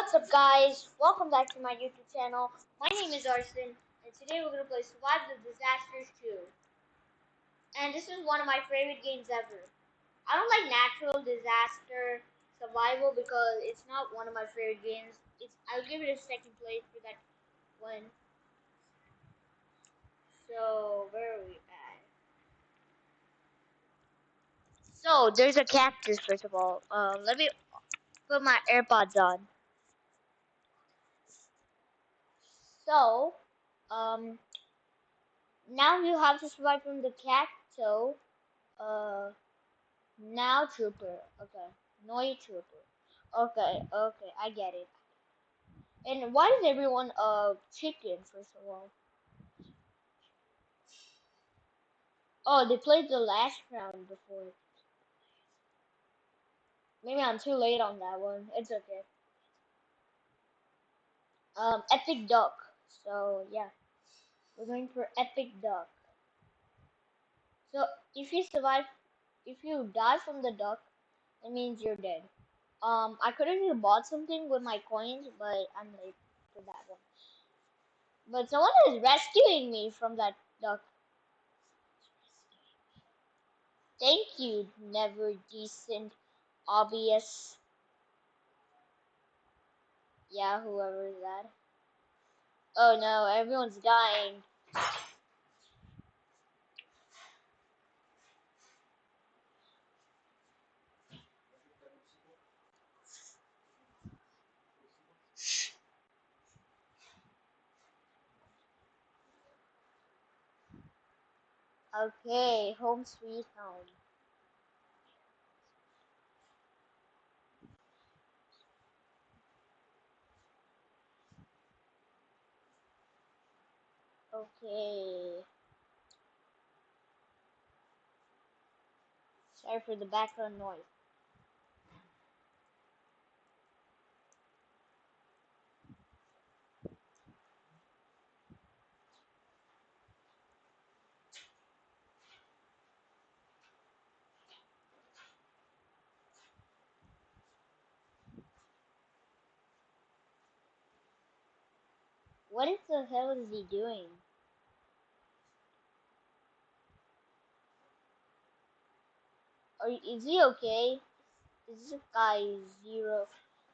What's up guys? Welcome back to my YouTube channel. My name is Arson and today we're going to play Survive the Disasters 2. And this is one of my favorite games ever. I don't like natural disaster survival because it's not one of my favorite games. It's I'll give it a second place for that one. So where are we at? So there's a cactus first of all. Um, let me put my AirPods on. So, um, now you have to survive from the cacto. Uh, now trooper. Okay, Noi trooper. Okay, okay, I get it. And why is everyone uh chicken first of all? Oh, they played the last round before. Maybe I'm too late on that one. It's okay. Um, epic duck. So yeah, we're going for epic duck. So if you survive, if you die from the duck, it means you're dead. Um, I could have bought something with my coins, but I'm late for that one. But someone is rescuing me from that duck. Thank you, never decent, obvious. Yeah, whoever is that. Oh no, everyone's dying. Okay, home sweet home. Okay. Sorry for the background noise. What the hell is he doing? Are, is he okay? Is this guy zero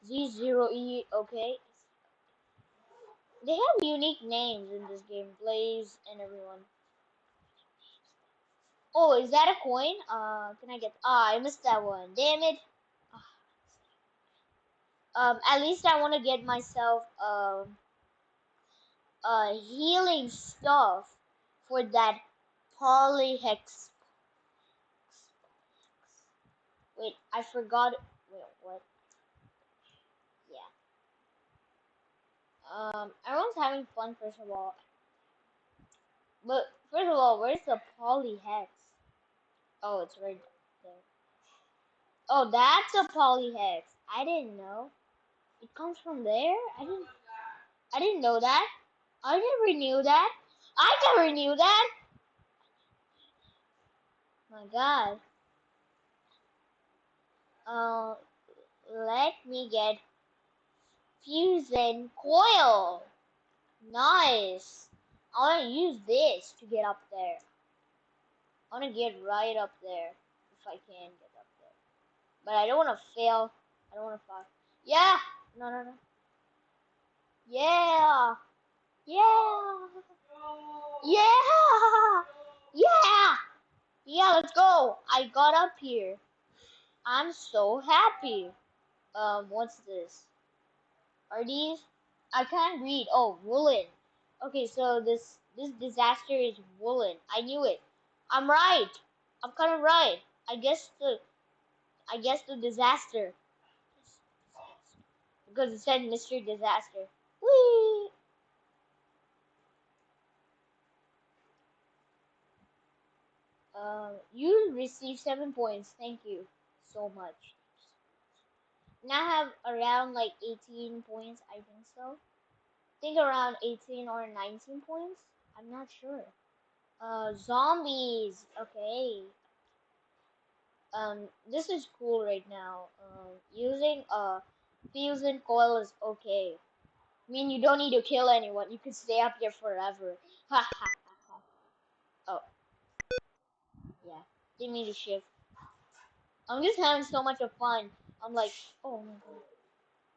Z zero E okay? They have unique names in this game, Blaze and everyone. Oh, is that a coin? Uh, can I get? Ah, I missed that one. Damn it. Um, at least I want to get myself um uh healing stuff for that polyhex. Wait, I forgot. Wait, what? Yeah. Um, everyone's having fun first of all. But first of all, where's the poly hex? Oh, it's right there. Oh, that's a poly hex. I didn't know. It comes from there. I didn't. I didn't know that. I never knew that. I never knew that. My God. Uh, let me get fusion coil. Nice. I want to use this to get up there. I want to get right up there if I can get up there. But I don't want to fail. I don't want to fall. Yeah. No, no, no. Yeah. Yeah. Yeah. Yeah. Yeah, let's go. I got up here. I'm so happy. Um, what's this? Are these? I can't read. Oh, woolen. Okay, so this this disaster is woolen. I knew it. I'm right. I'm kind of right. I guess the I guess the disaster because it said mystery Disaster. Whee! Um, you received seven points. Thank you so much. Now I have around like 18 points, I think so. I think around 18 or 19 points. I'm not sure. Uh, zombies. Okay. Um, this is cool right now. Um, using uh fusion coil is okay. I mean, you don't need to kill anyone. You can stay up here forever. Ha ha ha ha. Oh. Yeah. Didn't mean to shift. I'm just having so much of fun. I'm like, oh my god.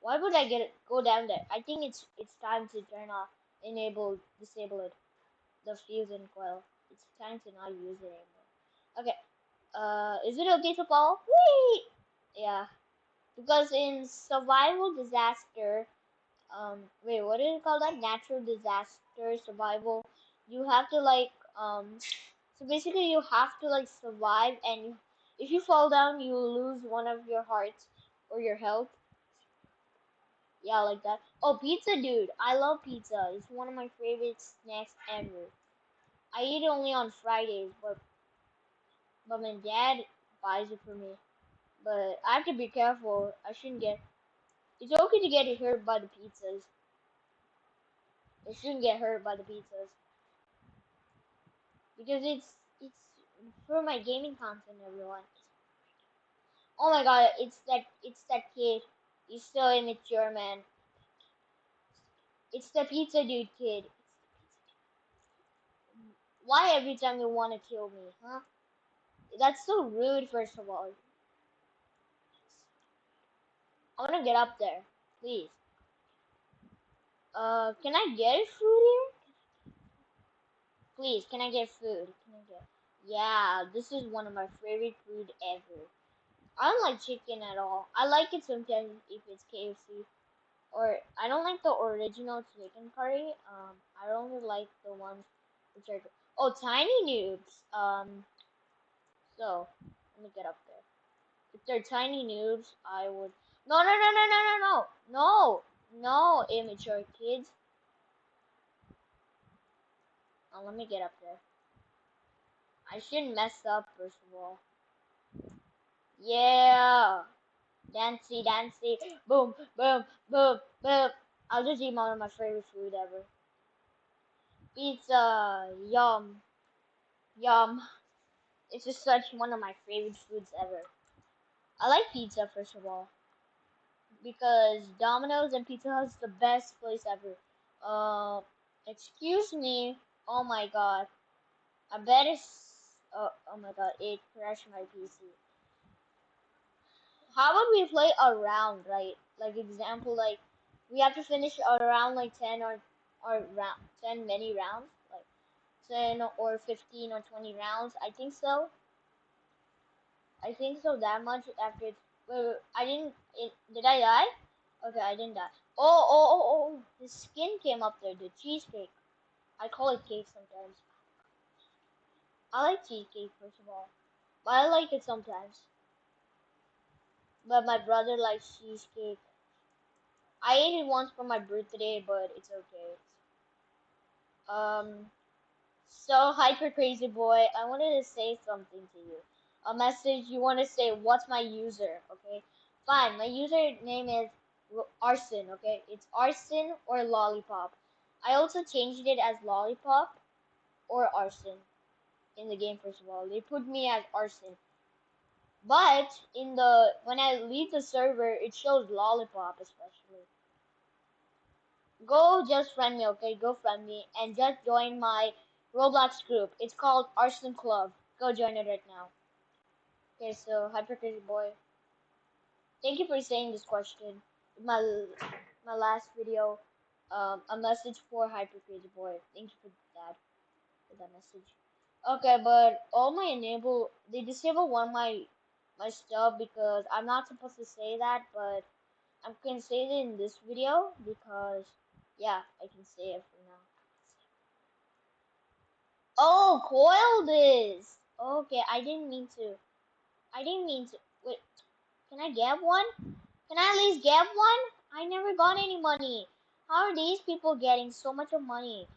Why would I get it, go down there? I think it's it's time to turn off, enable, disable it. The fusion coil. It's time to not use it anymore. Okay. Uh, is it okay to fall? Whee! Yeah. Because in survival disaster, um, wait, what is it called? That natural disaster survival. You have to like, um, so basically you have to like survive, and you, if you fall down, you lose one of your hearts or your health. Yeah, like that. Oh, pizza, dude. I love pizza. It's one of my favorite snacks ever. I eat it only on Fridays, but but my dad buys it for me. But I have to be careful. I shouldn't get. It's okay to get hurt by the pizzas. I shouldn't get hurt by the pizzas because it's it's for my gaming content, everyone. Oh my god, it's that it's that kid. He's so immature, man. It's the pizza dude kid. Why every time you want to kill me, huh? That's so rude, first of all. I want to get up there, please. Uh, can I get food here? Please, can I get food? Can I get? Yeah, this is one of my favorite food ever. I don't like chicken at all. I like it sometimes if it's KFC. Or I don't like the original chicken curry. Um, I only like the ones which are oh tiny noobs. Um, so let me get up there. If they're tiny noobs, I would. No, no, no, no, no, no, no, no, no, immature kids. Oh, let me get up there. I shouldn't mess up first of all. Yeah. Dancy, dancy. Boom, boom, boom, boom. I'll just eat one of my favorite food ever. Pizza. Yum. Yum. It's just such one of my favorite foods ever. I like pizza, first of all. Because Domino's and Pizza Hut is the best place ever. Uh, excuse me. Oh my god. I bet it's... Oh, oh my god, it crashed my PC how about we play a round, right? Like example, like we have to finish around like ten or or round ten many rounds, like ten or fifteen or twenty rounds. I think so. I think so that much after it's. Wait, wait, I didn't. It, did I die? Okay, I didn't die. Oh, oh, oh, oh! The skin came up there. The cheesecake. I call it cake sometimes. I like cheesecake first of all, but I like it sometimes. But my brother likes cheesecake. I ate it once for my birthday, but it's okay. Um, so hyper crazy boy, I wanted to say something to you. A message you want to say, what's my user, okay? Fine, my username is Arson, okay? It's Arson or Lollipop. I also changed it as Lollipop or Arson in the game, first of all. They put me as Arson. But in the when I leave the server, it shows lollipop especially. Go just friend me, okay? Go friend me and just join my Roblox group. It's called Arson Club. Go join it right now. Okay, so Hyper Crazy Boy. Thank you for saying this question. My my last video, um, a message for Hyper Crazy Boy. Thank you for that. For that message. Okay, but all my enable they disable one my my stuff because I'm not supposed to say that, but I'm gonna say it in this video because yeah, I can say it for now. Oh, coil this. Okay, I didn't mean to. I didn't mean to. Wait, can I get one? Can I at least get one? I never got any money. How are these people getting so much of money?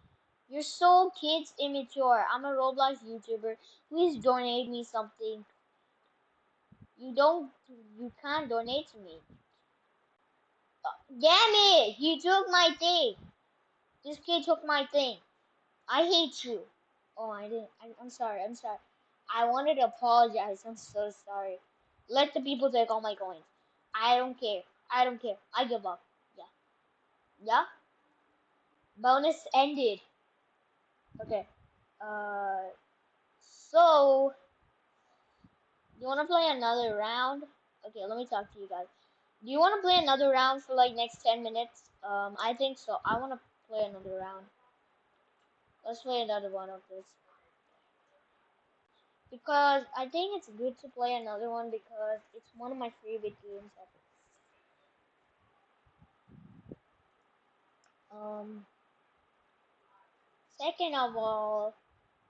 You're so kids immature. I'm a Roblox YouTuber. Please donate me something. You don't, you can't donate to me. Uh, damn it! You took my thing. This kid took my thing. I hate you. Oh, I didn't. I, I'm sorry. I'm sorry. I wanted to apologize. I'm so sorry. Let the people take all my coins. I don't care. I don't care. I give up. Yeah. Yeah. Bonus ended. Okay. Uh. So. You wanna play another round? Okay, let me talk to you guys. Do you wanna play another round for like next ten minutes? Um, I think so. I wanna play another round. Let's play another one of this. Because I think it's good to play another one because it's one of my favorite games ever. Um, second of all,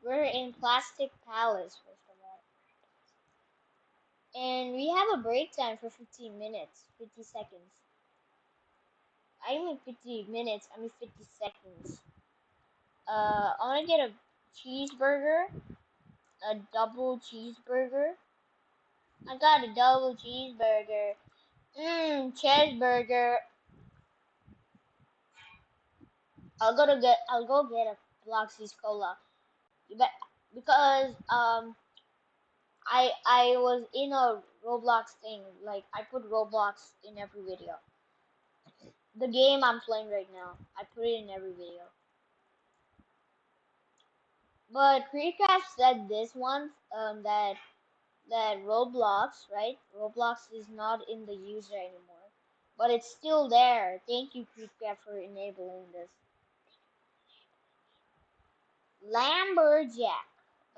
we're in Plastic Palace, first of all. And we have a break time for 15 minutes, 50 seconds. I mean 50 minutes, I mean 50 seconds. Uh, I want to get a cheeseburger, a double cheeseburger. I got a double cheeseburger. Mmm, cheeseburger. I'll go to get. I'll go get a Bloxy's cola. You bet because um, I I was in a Roblox thing. Like I put Roblox in every video. The game I'm playing right now, I put it in every video. But KreekCraft said this once, um, that that Roblox, right? Roblox is not in the user anymore, but it's still there. Thank you, KreekCraft, for enabling this. Lamberjack.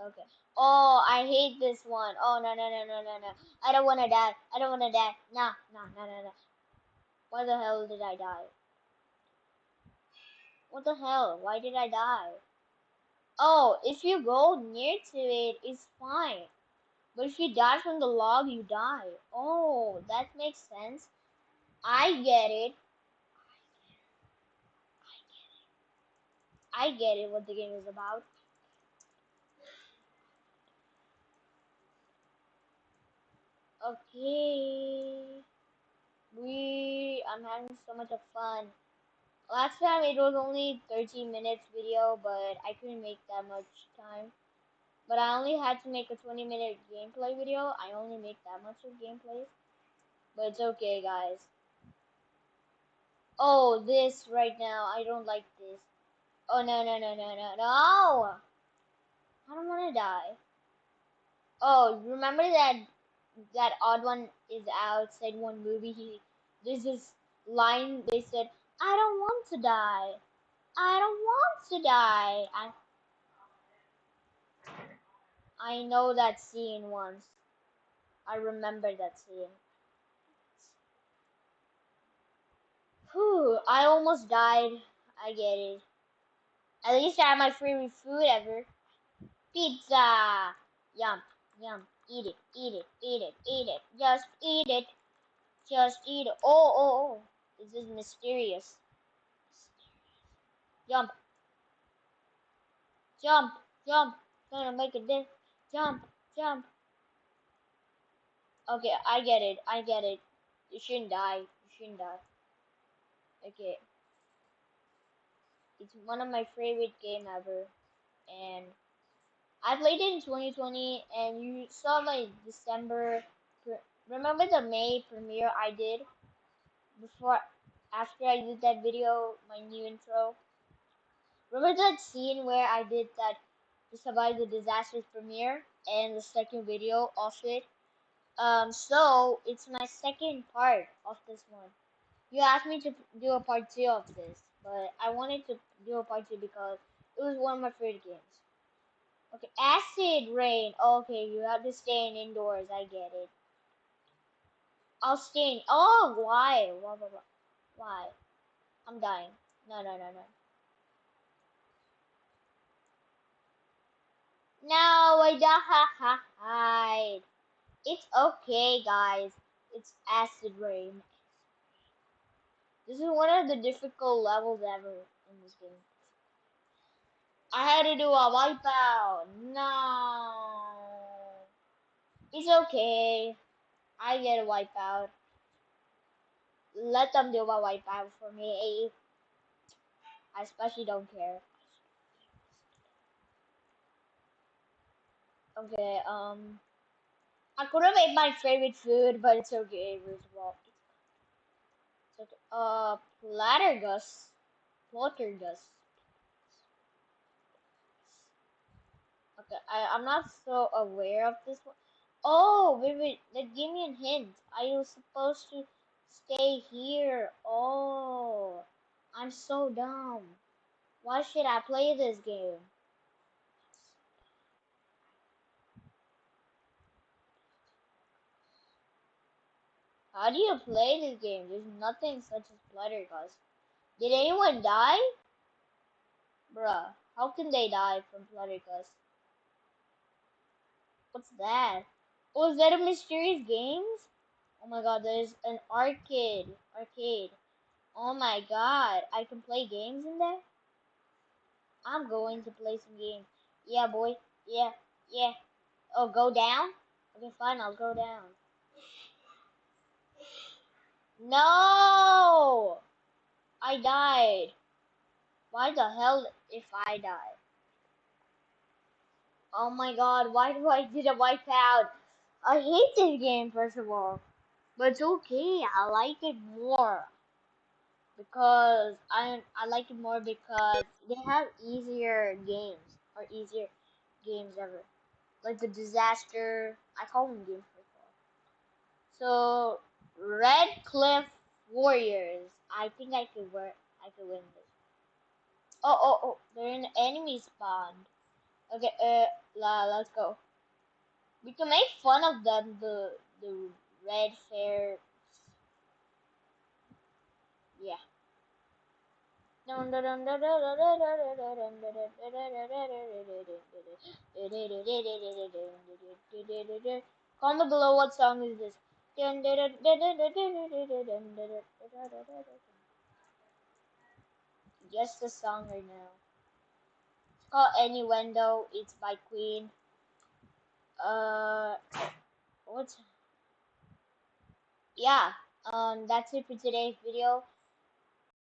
Okay. Oh, I hate this one. Oh no no no no no no. I don't wanna die. I don't wanna die. No no no no no. Why the hell did I die? What the hell? Why did I die? Oh, if you go near to it, it's fine. But if you die from the log, you die. Oh, that makes sense. I get it. I get it what the game is about. Okay. We I'm having so much of fun. Last time it was only 13 minutes video, but I couldn't make that much time. But I only had to make a 20 minute gameplay video. I only make that much of gameplay. But it's okay, guys. Oh, this right now. I don't like this. Oh, no, no, no, no, no, no! I don't want to die. Oh, remember that that odd one is outside one movie? He There's this line they said, I don't want to die. I don't want to die. I I know that scene once. I remember that scene. Whew, I almost died. I get it. At least I have my favorite food ever. Pizza! Yum, yum. Eat it, eat it, eat it, eat it. Just eat it. Just eat it. Oh, oh, oh. This is mysterious. Jump. Jump, jump. Gonna make a dip. Jump, jump. Okay, I get it. I get it. You shouldn't die. You shouldn't die. Okay. It's one of my favorite game ever. And I played it in 2020 and you saw my December remember the May premiere I did before after I did that video, my new intro. Remember that scene where I did that to survive the disaster premiere and the second video of it. Um, so it's my second part of this one. You asked me to do a part two of this, but I wanted to do a part two because it was one of my favorite games. Okay, acid rain. Okay, you have to stay in indoors. I get it. I'll stay in. Oh, why? Why? Why? Why? I'm dying. No, no, no, no. No, I hide. It's okay, guys. It's acid rain. This is one of the difficult levels ever in this game. I had to do a wipeout. No. It's okay. I get a wipeout. Let them do a wipeout for me. I especially don't care. Okay, um, I could have made my favorite food, but it's okay, first of all. So, uh, Plattergus. Poltergus. Okay, I, I'm not so aware of this one. Oh, wait, wait, give me a hint. I was supposed to stay here. Oh, I'm so dumb. Why should I play this game? How do you play this game? There's nothing such as Fluttergust. Did anyone die? Bruh, how can they die from Fluttergust? What's that? Oh, is that a mysterious games? Oh my god, there's an arcade. Arcade. Oh my god, I can play games in there? I'm going to play some games. Yeah, boy. Yeah, yeah. Oh, go down? Okay, fine, I'll go down. No! I died. Why the hell if I die? Oh my god, why do I did a wipe out? I hate this game first of all. But it's okay, I like it more. Because I I like it more because they have easier games or easier games ever. Like the disaster I call them games So Red Cliff Warriors. I think I could work I could win this. Oh oh oh they're in the enemy spawn. Okay, uh la let's go. We can make fun of them the the red fair yeah. Comment below what song is this. Just the song right now. It's called Innuendo. It's by Queen. Uh, what's yeah. Um, that's it for today's video.